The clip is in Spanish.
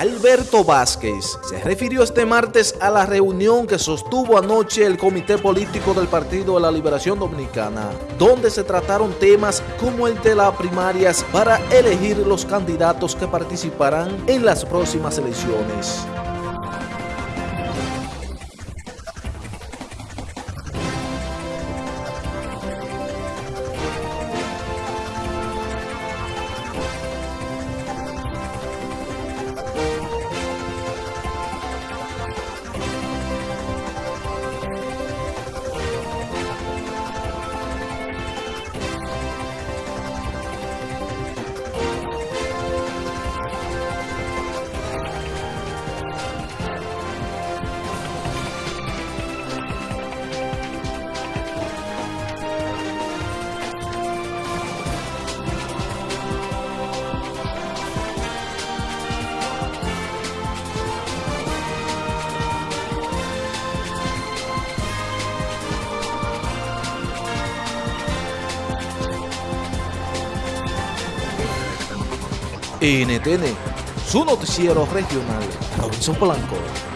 Alberto Vázquez se refirió este martes a la reunión que sostuvo anoche el Comité Político del Partido de la Liberación Dominicana, donde se trataron temas como el de las primarias para elegir los candidatos que participarán en las próximas elecciones. NTN, su noticiero regional, Robinson Blanco.